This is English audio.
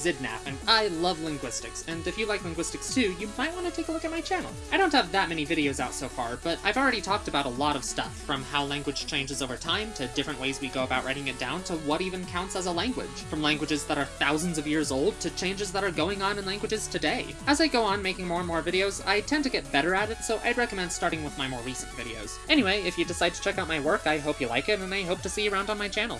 Xidnaf, and I love linguistics, and if you like linguistics too, you might want to take a look at my channel. I don't have that many videos out so far, but I've already talked about a lot of stuff, from how language changes over time, to different ways we go about writing it down, to what even counts as a language. From languages that are thousands of years old, to changes that are going on in languages today. As I go on making more and more videos, I tend to get better at it, so I'd recommend starting with my more recent videos. Anyway, if you decide to check out my work, I hope you like it, and I hope to see you around on my channel.